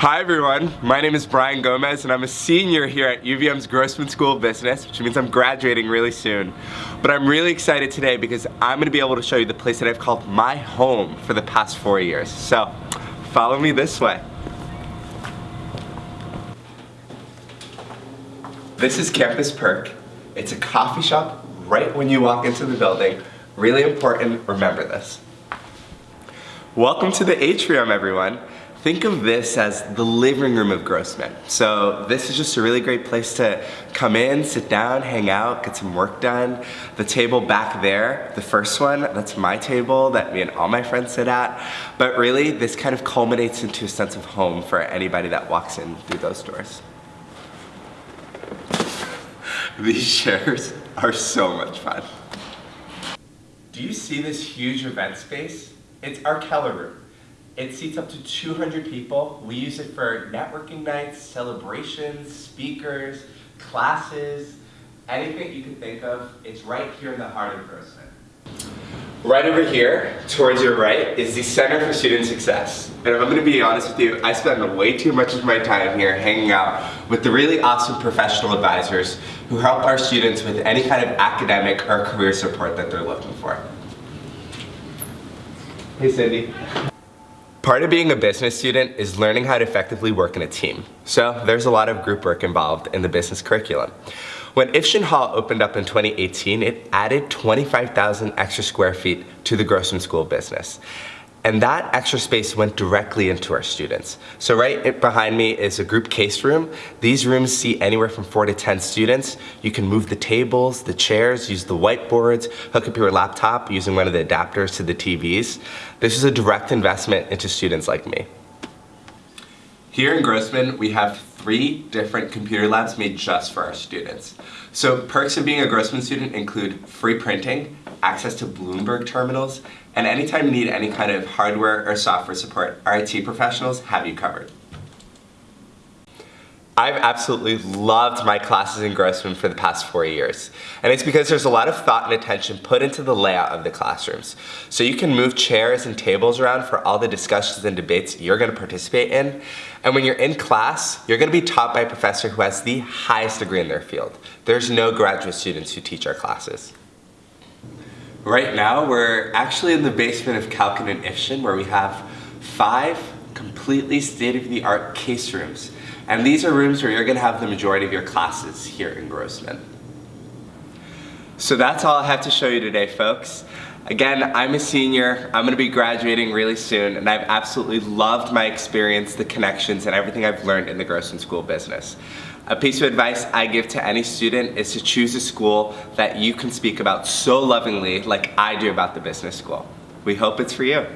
Hi everyone, my name is Brian Gomez and I'm a senior here at UVM's Grossman School of Business, which means I'm graduating really soon. But I'm really excited today because I'm gonna be able to show you the place that I've called my home for the past four years. So, follow me this way. This is Campus Perk. It's a coffee shop right when you walk into the building. Really important, remember this. Welcome to the atrium, everyone. Think of this as the living room of Grossman. So this is just a really great place to come in, sit down, hang out, get some work done. The table back there, the first one, that's my table that me and all my friends sit at. But really, this kind of culminates into a sense of home for anybody that walks in through those doors. These chairs are so much fun. Do you see this huge event space? It's our Keller room. It seats up to 200 people. We use it for networking nights, celebrations, speakers, classes, anything you can think of. It's right here in the heart of Grossman. Right over here, towards your right, is the Center for Student Success. And I'm gonna be honest with you, I spend way too much of my time here hanging out with the really awesome professional advisors who help our students with any kind of academic or career support that they're looking for. Hey Cindy. Part of being a business student is learning how to effectively work in a team. So there's a lot of group work involved in the business curriculum. When Ifshin Hall opened up in 2018, it added 25,000 extra square feet to the Grossman School Business. And that extra space went directly into our students. So right behind me is a group case room. These rooms seat anywhere from four to 10 students. You can move the tables, the chairs, use the whiteboards, hook up your laptop using one of the adapters to the TVs. This is a direct investment into students like me. Here in Grossman, we have three different computer labs made just for our students. So perks of being a Grossman student include free printing, access to Bloomberg terminals, and anytime you need any kind of hardware or software support, our IT professionals have you covered. I've absolutely loved my classes in Grossman for the past four years. And it's because there's a lot of thought and attention put into the layout of the classrooms. So you can move chairs and tables around for all the discussions and debates you're gonna participate in. And when you're in class, you're gonna be taught by a professor who has the highest degree in their field. There's no graduate students who teach our classes. Right now, we're actually in the basement of Kalkin and Ifshin where we have five completely state-of-the-art case rooms. And these are rooms where you're gonna have the majority of your classes here in Grossman. So that's all I have to show you today, folks. Again, I'm a senior, I'm gonna be graduating really soon, and I've absolutely loved my experience, the connections, and everything I've learned in the Grossman School Business. A piece of advice I give to any student is to choose a school that you can speak about so lovingly like I do about the business school. We hope it's for you.